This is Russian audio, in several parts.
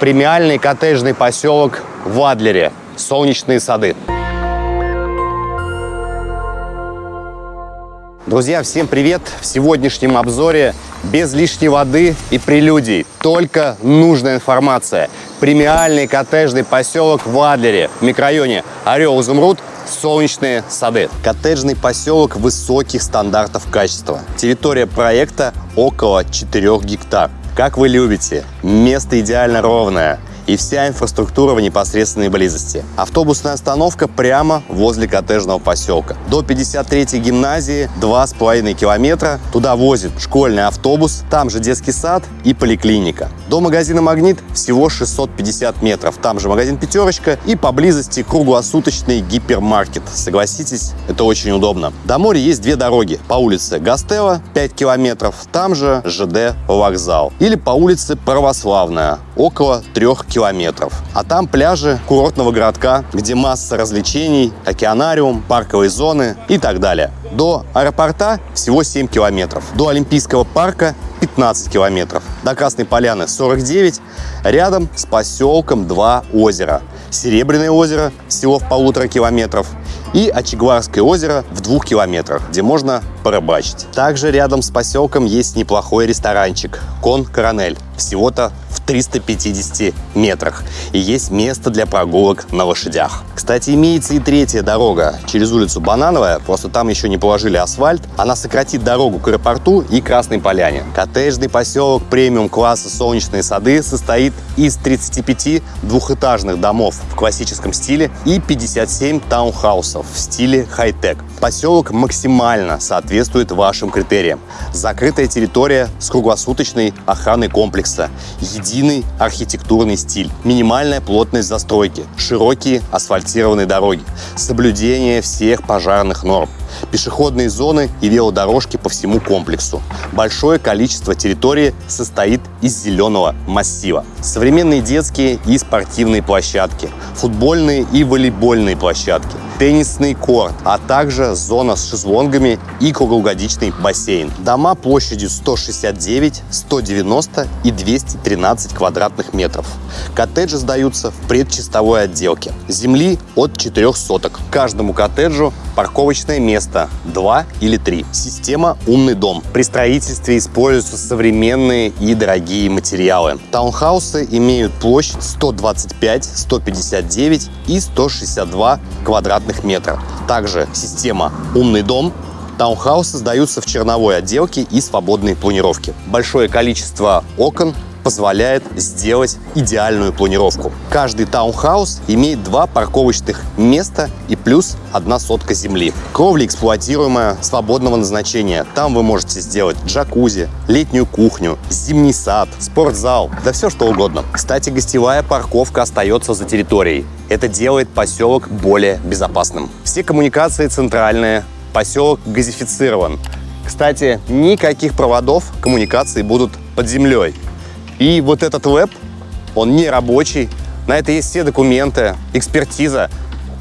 Премиальный коттеджный поселок в Адлере. Солнечные сады. Друзья, всем привет! В сегодняшнем обзоре без лишней воды и прелюдий, только нужная информация. Премиальный коттеджный поселок в Адлере, в микрорайоне Орел-Изумруд, солнечные сады. Коттеджный поселок высоких стандартов качества. Территория проекта около 4 гектар. Как вы любите, место идеально ровное и вся инфраструктура в непосредственной близости. Автобусная остановка прямо возле коттеджного поселка. До 53-й гимназии 2,5 километра. Туда возит школьный автобус, там же детский сад и поликлиника. До магазина «Магнит» всего 650 метров. Там же магазин «Пятерочка» и поблизости круглосуточный гипермаркет. Согласитесь, это очень удобно. До моря есть две дороги. По улице Гастела 5 километров, там же ЖД вокзал. Или по улице Православная, около 3 километров. А там пляжи курортного городка, где масса развлечений, океанариум, парковые зоны и так далее. До аэропорта всего 7 километров. До Олимпийского парка 15 километров. До Красной Поляны 49. Рядом с поселком два озера. Серебряное озеро всего в полутора километров и Очегларское озеро в двух километрах, где можно порыбачить. Также рядом с поселком есть неплохой ресторанчик «Кон Коронель», всего-то 350 метрах. И есть место для прогулок на лошадях. Кстати, имеется и третья дорога через улицу Банановая, просто там еще не положили асфальт. Она сократит дорогу к аэропорту и Красной Поляне. Коттеджный поселок премиум-класса «Солнечные сады» состоит из 35 двухэтажных домов в классическом стиле и 57 таунхаусов в стиле хай-тек. Поселок максимально соответствует вашим критериям. Закрытая территория с круглосуточной охраной комплекса, единый архитектурный стиль, минимальная плотность застройки, широкие асфальтированные дороги, соблюдение всех пожарных норм, пешеходные зоны и велодорожки по всему комплексу. Большое количество территории состоит из зеленого массива. Современные детские и спортивные площадки, футбольные и волейбольные площадки, теннисный корт, а также зона с шезлонгами и круглогодичный бассейн. Дома площадью 169, 190 и 213 квадратных метров. Коттеджи сдаются в предчистовой отделке. Земли от 4 соток. Каждому коттеджу парковочное место 2 или 3. Система «Умный дом». При строительстве используются современные и дорогие материалы. Таунхаусы имеют площадь 125, 159 и 162 квадратных метра. Также система «Умный дом» Таунхаусы сдаются в черновой отделке и свободной планировке. Большое количество окон позволяет сделать идеальную планировку. Каждый таунхаус имеет два парковочных места и плюс одна сотка земли. Кровля эксплуатируемая, свободного назначения. Там вы можете сделать джакузи, летнюю кухню, зимний сад, спортзал, да все что угодно. Кстати, гостевая парковка остается за территорией. Это делает поселок более безопасным. Все коммуникации центральные, поселок газифицирован. Кстати, никаких проводов коммуникации будут под землей. И вот этот веб, он не рабочий. На это есть все документы, экспертиза,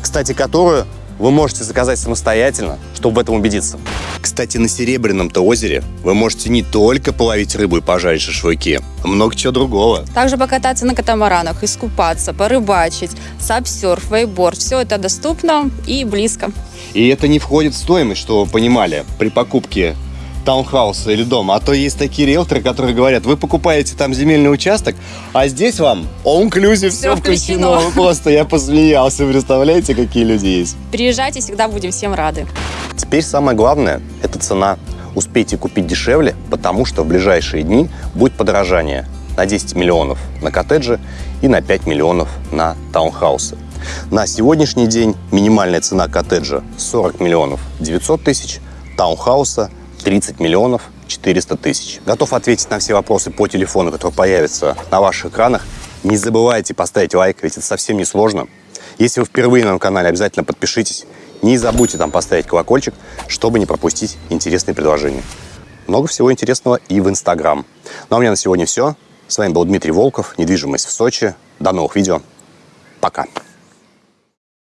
кстати, которую вы можете заказать самостоятельно, чтобы в этом убедиться. Кстати, на Серебряном-то озере вы можете не только половить рыбу и пожарить шашлыки, а много чего другого. Также покататься на катамаранах, искупаться, порыбачить, сапсерф, вейборд. Все это доступно и близко. И это не входит в стоимость, что вы понимали, при покупке таунхауса или дома. А то есть такие риэлторы, которые говорят, вы покупаете там земельный участок, а здесь вам all-inclusive все, Всё включено. включено. Просто я посмеялся, представляете, какие люди есть. Приезжайте, всегда будем всем рады. Теперь самое главное – это цена. Успейте купить дешевле, потому что в ближайшие дни будет подорожание на 10 миллионов на коттеджи и на 5 миллионов на таунхаусы. На сегодняшний день минимальная цена коттеджа 40 миллионов 900 тысяч, таунхауса 30 миллионов 400 тысяч. Готов ответить на все вопросы по телефону, который появится на ваших экранах. Не забывайте поставить лайк, ведь это совсем не сложно. Если вы впервые на моем канале, обязательно подпишитесь. Не забудьте там поставить колокольчик, чтобы не пропустить интересные предложения. Много всего интересного и в Инстаграм. Ну а у меня на сегодня все. С вами был Дмитрий Волков, недвижимость в Сочи. До новых видео. Пока.